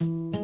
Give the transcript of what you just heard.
you